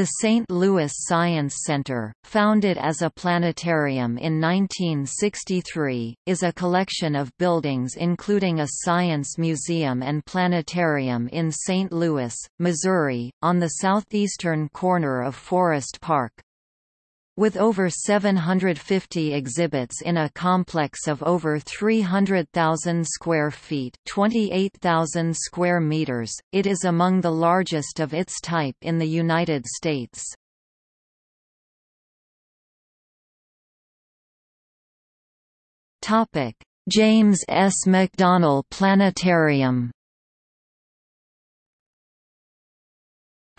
The St. Louis Science Center, founded as a planetarium in 1963, is a collection of buildings including a science museum and planetarium in St. Louis, Missouri, on the southeastern corner of Forest Park. With over 750 exhibits in a complex of over 300,000 square feet 28,000 square meters, it is among the largest of its type in the United States. James S. McDonnell Planetarium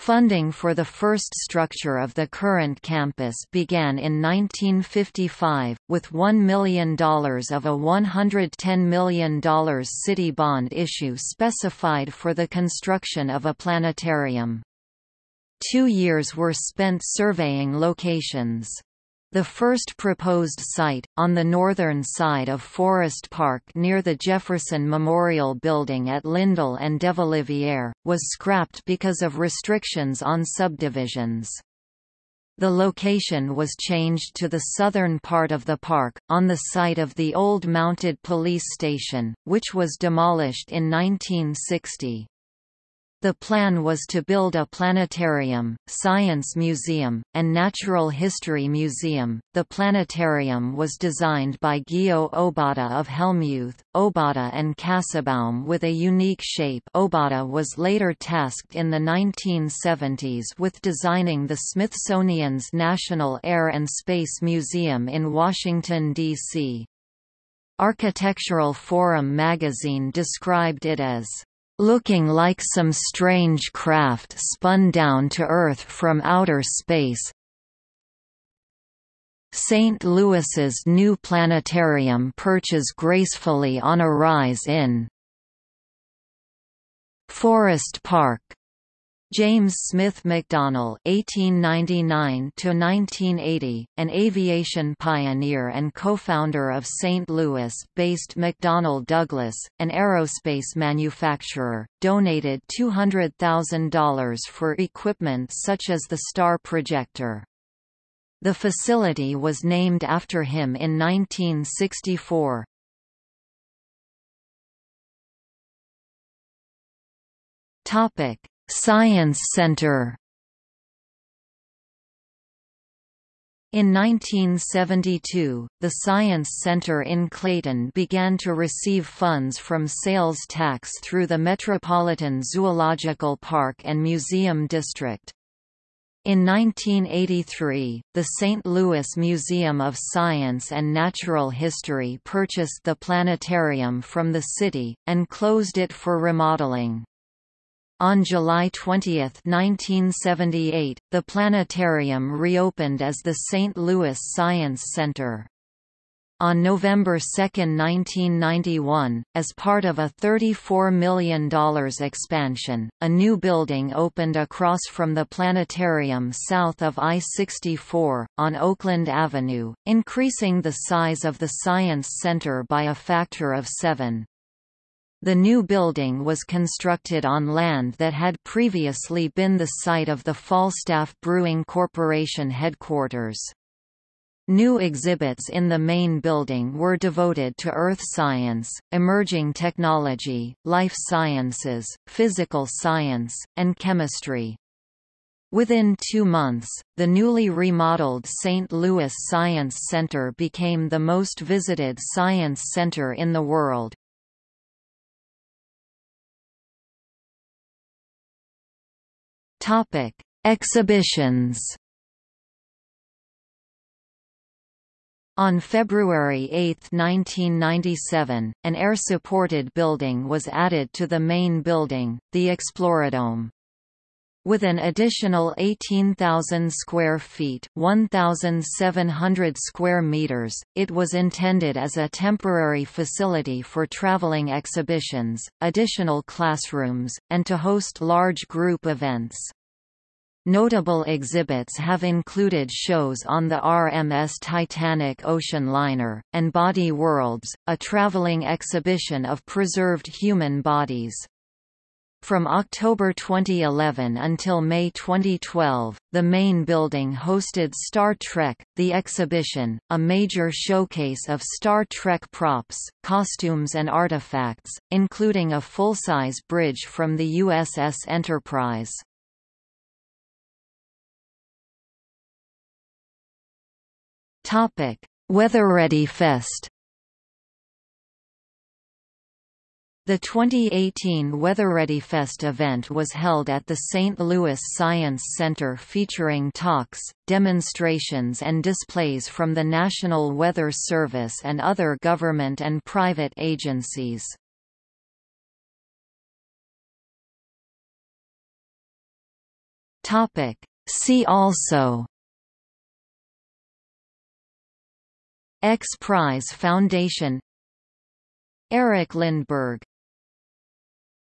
Funding for the first structure of the current campus began in 1955, with $1 million of a $110 million city bond issue specified for the construction of a planetarium. Two years were spent surveying locations. The first proposed site, on the northern side of Forest Park near the Jefferson Memorial Building at Lindell and DeBaliviere, was scrapped because of restrictions on subdivisions. The location was changed to the southern part of the park, on the site of the old mounted police station, which was demolished in 1960. The plan was to build a planetarium, science museum, and natural history museum. The planetarium was designed by Gyo Obata of Helmuth, Obata and Kassebaum with a unique shape. Obata was later tasked in the 1970s with designing the Smithsonian's National Air and Space Museum in Washington, D.C. Architectural Forum magazine described it as looking like some strange craft spun down to Earth from outer space. St. Louis's new planetarium perches gracefully on a rise in Forest Park, James Smith McDonnell (1899–1980), an aviation pioneer and co-founder of St. Louis-based McDonnell Douglas, an aerospace manufacturer, donated $200,000 for equipment such as the star projector. The facility was named after him in 1964. Topic Science Center In 1972, the Science Center in Clayton began to receive funds from sales tax through the Metropolitan Zoological Park and Museum District. In 1983, the St. Louis Museum of Science and Natural History purchased the planetarium from the city, and closed it for remodeling. On July 20, 1978, the planetarium reopened as the St. Louis Science Center. On November 2, 1991, as part of a $34 million expansion, a new building opened across from the planetarium south of I-64, on Oakland Avenue, increasing the size of the Science Center by a factor of seven. The new building was constructed on land that had previously been the site of the Falstaff Brewing Corporation headquarters. New exhibits in the main building were devoted to earth science, emerging technology, life sciences, physical science, and chemistry. Within two months, the newly remodeled St. Louis Science Center became the most visited science center in the world. Topic: Exhibitions. On February 8, 1997, an air-supported building was added to the main building, the Exploradome. With an additional 18,000 square feet 1,700 square meters, it was intended as a temporary facility for traveling exhibitions, additional classrooms, and to host large group events. Notable exhibits have included shows on the RMS Titanic ocean liner, and Body Worlds, a traveling exhibition of preserved human bodies. From October 2011 until May 2012, the main building hosted Star Trek, the exhibition, a major showcase of Star Trek props, costumes and artifacts, including a full-size bridge from the USS Enterprise. WeatherReady Fest The 2018 WeatherReadyFest event was held at the St. Louis Science Center featuring talks, demonstrations and displays from the National Weather Service and other government and private agencies. See also X Prize Foundation Erik Lindbergh